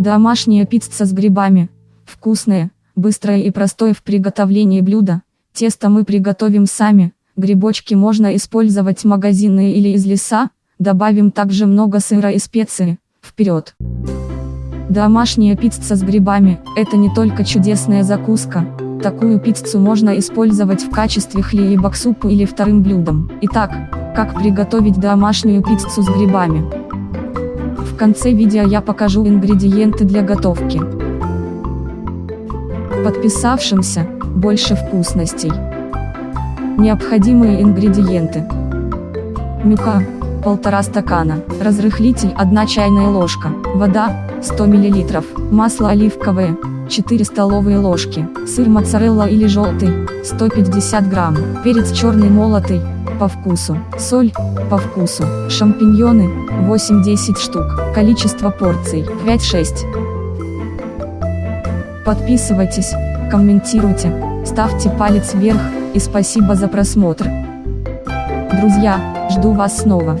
Домашняя пицца с грибами. Вкусное, быстрое и простое в приготовлении блюдо. Тесто мы приготовим сами. Грибочки можно использовать магазинные или из леса. Добавим также много сыра и специи. Вперед! Домашняя пицца с грибами – это не только чудесная закуска. Такую пиццу можно использовать в качестве хлеба к супу или вторым блюдом. Итак, как приготовить домашнюю пиццу с грибами? Конце видео я покажу ингредиенты для готовки. Подписавшимся, больше вкусностей. Необходимые ингредиенты. Мюка, полтора стакана, разрыхлитель 1 чайная ложка, вода, 100 мл, масло оливковое, 4 столовые ложки, сыр моцарелла или желтый, 150 грамм, перец черный молотый, по вкусу, соль, по вкусу, шампиньоны, 8-10 штук, количество порций, 5-6. Подписывайтесь, комментируйте, ставьте палец вверх, и спасибо за просмотр. Друзья, жду вас снова.